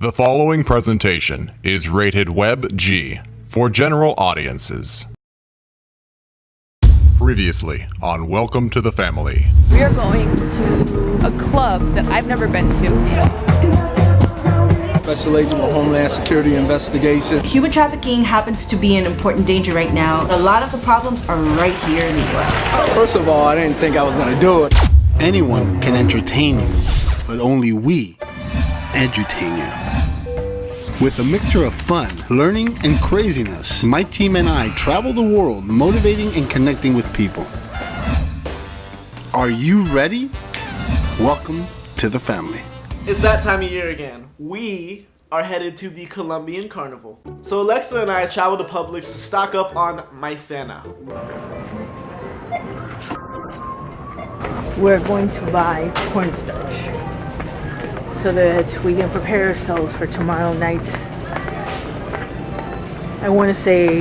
The following presentation is rated Web G for general audiences. Previously on Welcome to the Family. We are going to a club that I've never been to. Special Agent of Homeland Security Investigation. Human trafficking happens to be an important danger right now. A lot of the problems are right here in the US. First of all, I didn't think I was gonna do it. Anyone can entertain you, but only we edutain you. With a mixture of fun, learning, and craziness, my team and I travel the world motivating and connecting with people. Are you ready? Welcome to the family. It's that time of year again. We are headed to the Colombian Carnival. So Alexa and I traveled to Publix to stock up on maicena. we're going to buy cornstarch so that we can prepare ourselves for tomorrow night's I want to say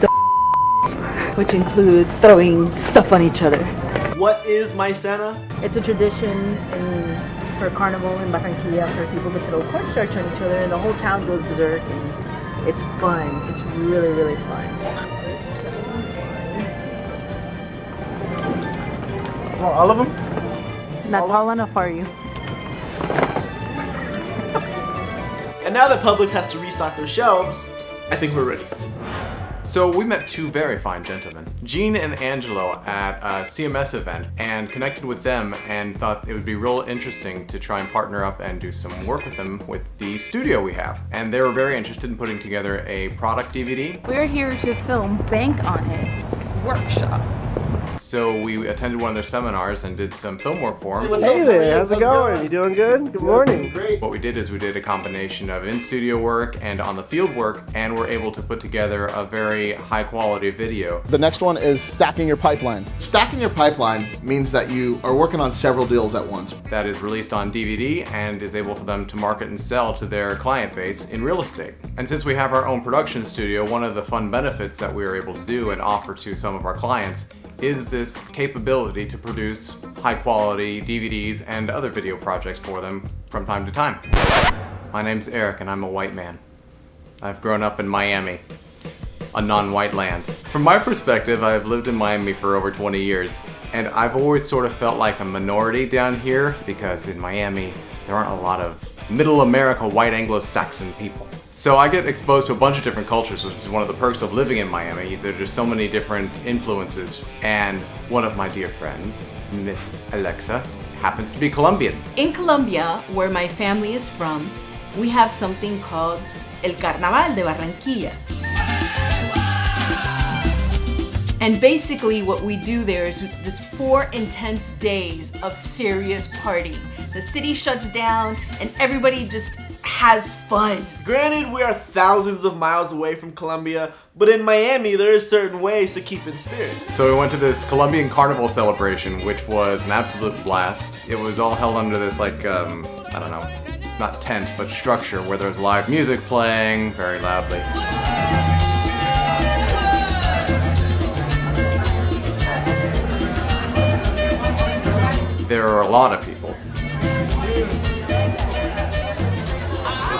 the which include throwing stuff on each other. What is maicena? It's a tradition in for carnival in Barranquilla for people to throw cornstarch on each other and the whole town goes berserk and it's fun. It's really really fun. all of them? Not tall enough are you? Now that Publix has to restock their shelves, I think we're ready. So we met two very fine gentlemen, Gene and Angelo at a CMS event and connected with them and thought it would be real interesting to try and partner up and do some work with them with the studio we have. And they were very interested in putting together a product DVD. We're here to film Bank on It's workshop. So we attended one of their seminars and did some film work for them. Hey there, how's it going? You doing good? Good morning. Great. What we did is we did a combination of in-studio work and on the field work and we're able to put together a very high quality video. The next one is stacking your pipeline. Stacking your pipeline means that you are working on several deals at once. That is released on DVD and is able for them to market and sell to their client base in real estate. And since we have our own production studio, one of the fun benefits that we are able to do and offer to some of our clients is this capability to produce high quality DVDs and other video projects for them from time to time. My name's Eric and I'm a white man. I've grown up in Miami, a non-white land. From my perspective, I've lived in Miami for over 20 years, and I've always sort of felt like a minority down here because in Miami, there aren't a lot of middle America white Anglo-Saxon people. So I get exposed to a bunch of different cultures, which is one of the perks of living in Miami. There are just so many different influences, and one of my dear friends, Miss Alexa, happens to be Colombian. In Colombia, where my family is from, we have something called El Carnaval de Barranquilla. And basically what we do there is just four intense days of serious partying. The city shuts down and everybody just has fun. Granted, we are thousands of miles away from Colombia, but in Miami, there are certain ways to keep in spirit. So we went to this Colombian carnival celebration, which was an absolute blast. It was all held under this like, um, I don't know, not tent, but structure where there was live music playing very loudly. There are a lot of people.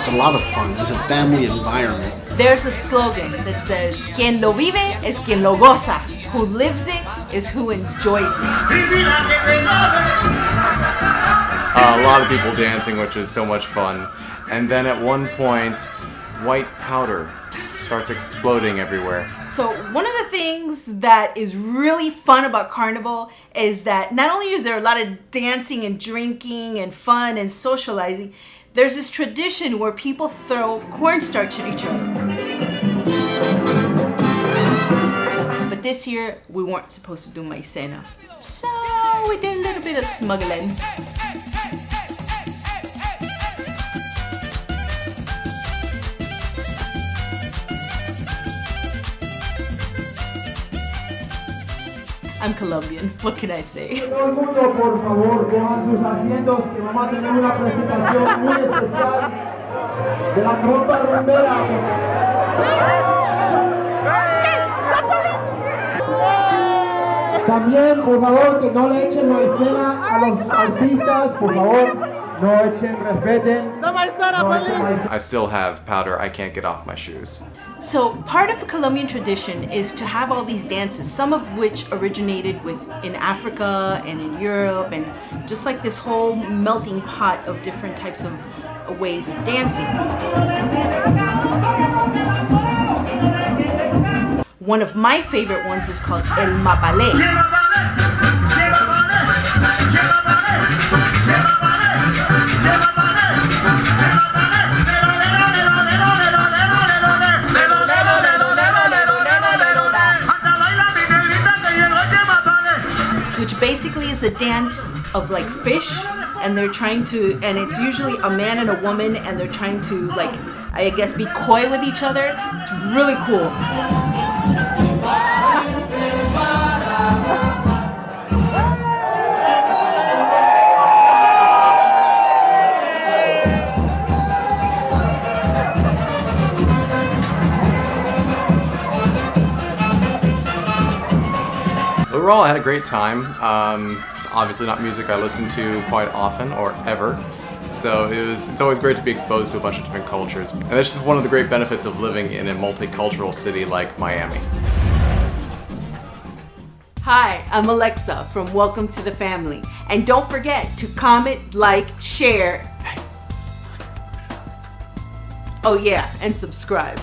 It's a lot of fun. It's a family environment. There's a slogan that says, Quien lo vive es quien lo goza. Who lives it is who enjoys it. Uh, a lot of people dancing, which is so much fun. And then at one point, white powder starts exploding everywhere. So one of the things that is really fun about Carnival is that not only is there a lot of dancing and drinking and fun and socializing, there's this tradition where people throw cornstarch at each other. But this year, we weren't supposed to do maicena. So we did a little bit of smuggling. I'm Colombian. What can I say? Todo el mundo, por favor, cojan sus asientos que vamos a tener una presentación muy especial de la trompa rumbera. También, por favor, que no le echen la escena a los artistas, por favor. No echen, respeten. I still have powder I can't get off my shoes. So part of the Colombian tradition is to have all these dances, some of which originated with in Africa and in Europe, and just like this whole melting pot of different types of ways of dancing. One of my favorite ones is called El Mapalé. Which basically is a dance of like fish and they're trying to and it's usually a man and a woman and they're trying to like i guess be coy with each other. It's really cool Overall, I had a great time. Um, it's obviously not music I listen to quite often or ever. So it was, it's always great to be exposed to a bunch of different cultures. And that's just one of the great benefits of living in a multicultural city like Miami. hi i'm alexa from welcome to the family and don't forget to comment like share oh yeah and subscribe